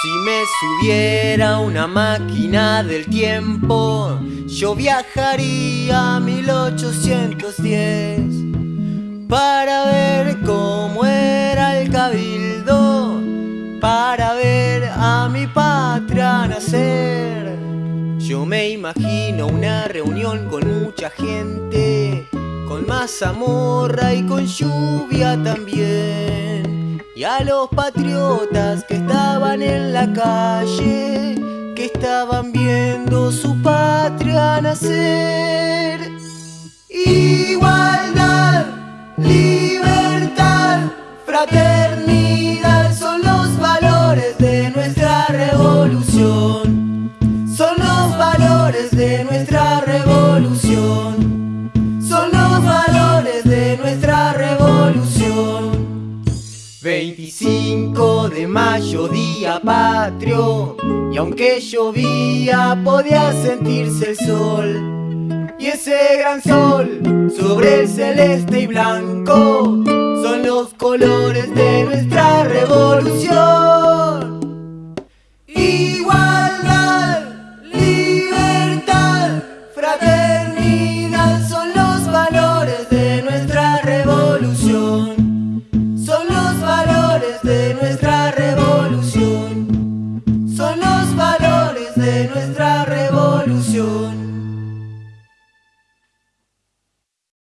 Si me subiera una máquina del tiempo, yo viajaría a 1810 para ver cómo era el cabildo, para ver a mi patria nacer. Yo me imagino una reunión con mucha gente, con mazamorra y con lluvia también. Y a los patriotas que en la calle, que estaban viendo su patria nacer. Igualdad, libertad, fraternidad de mayo, día patrio, y aunque llovía podía sentirse el sol. Y ese gran sol sobre el celeste y blanco son los colores de nuestra revolución. Igualdad, libertad, fraternidad son los valores de nuestra revolución. Son los valores de nuestra